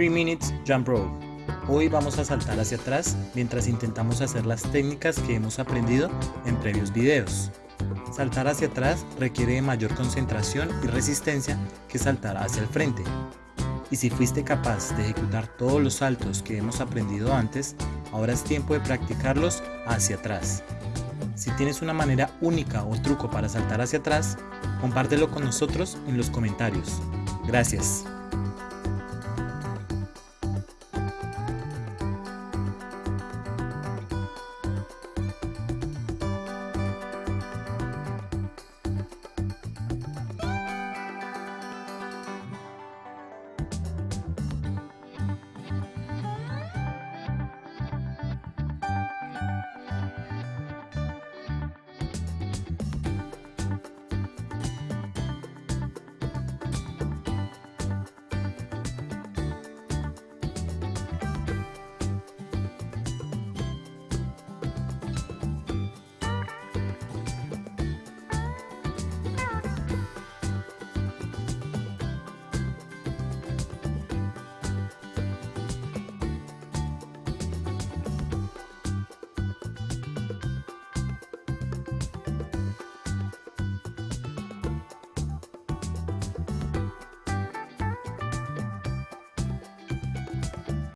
3 Minutes Jump Rope. Hoy vamos a saltar hacia atrás mientras intentamos hacer las técnicas que hemos aprendido en previos videos. Saltar hacia atrás requiere de mayor concentración y resistencia que saltar hacia el frente. Y si fuiste capaz de ejecutar todos los saltos que hemos aprendido antes, ahora es tiempo de practicarlos hacia atrás. Si tienes una manera única o truco para saltar hacia atrás, compártelo con nosotros en los comentarios. Gracias.